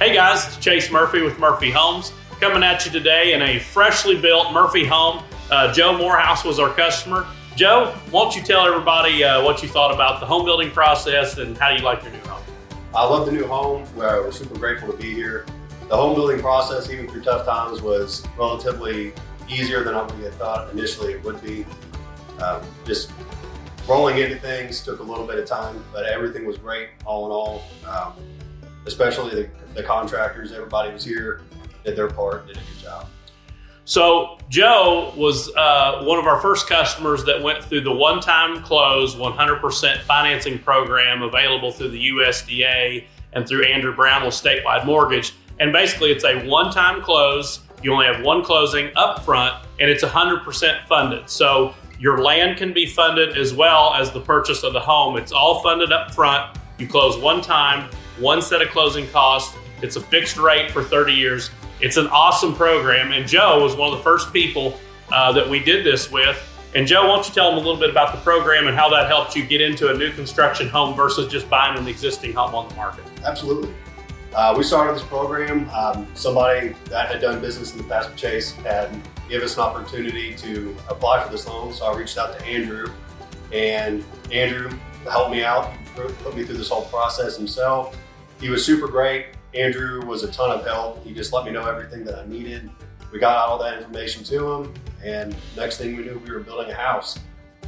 Hey guys, it's Chase Murphy with Murphy Homes coming at you today in a freshly built Murphy home. Uh, Joe Morehouse was our customer. Joe, why don't you tell everybody uh, what you thought about the home building process and how you like your new home? I love the new home. We're, we're super grateful to be here. The home building process, even through tough times, was relatively easier than we had thought initially it would be. Um, just rolling into things took a little bit of time, but everything was great all in all. Um, especially the, the contractors, everybody was here, did their part, did a good job. So Joe was uh, one of our first customers that went through the one-time close 100% financing program available through the USDA and through Andrew Brown with statewide mortgage. And basically it's a one-time close. You only have one closing up front and it's 100% funded. So your land can be funded as well as the purchase of the home. It's all funded up front. You close one time, one set of closing costs. It's a fixed rate for 30 years. It's an awesome program. And Joe was one of the first people uh, that we did this with. And Joe, why don't you tell them a little bit about the program and how that helped you get into a new construction home versus just buying an existing home on the market? Absolutely. Uh, we started this program. Um, somebody that had done business in the past with Chase had given us an opportunity to apply for this loan. So I reached out to Andrew and Andrew helped me out, put me through this whole process himself. He was super great. Andrew was a ton of help. He just let me know everything that I needed. We got all that information to him, and next thing we knew, we were building a house.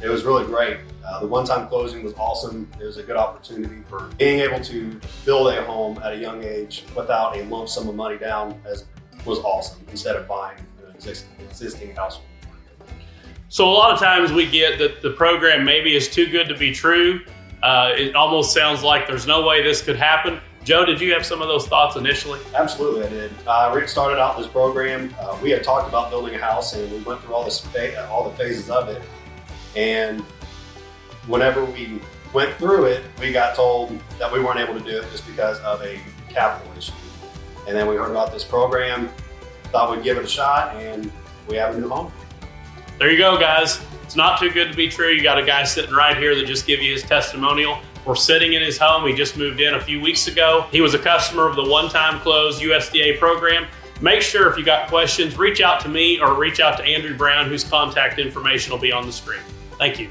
It was really great. Uh, the one-time closing was awesome. It was a good opportunity for being able to build a home at a young age without a lump sum of money down as was awesome instead of buying an existing, existing house. So a lot of times we get that the program maybe is too good to be true. Uh, it almost sounds like there's no way this could happen. Joe, did you have some of those thoughts initially? Absolutely, I did. Uh, Rick started out this program. Uh, we had talked about building a house, and we went through all this all the phases of it. And whenever we went through it, we got told that we weren't able to do it just because of a capital issue. And then we heard about this program, thought we'd give it a shot, and we have a new home. There you go, guys. It's not too good to be true. You got a guy sitting right here that just give you his testimonial. We're sitting in his home. He just moved in a few weeks ago. He was a customer of the one-time close USDA program. Make sure if you got questions, reach out to me or reach out to Andrew Brown, whose contact information will be on the screen. Thank you.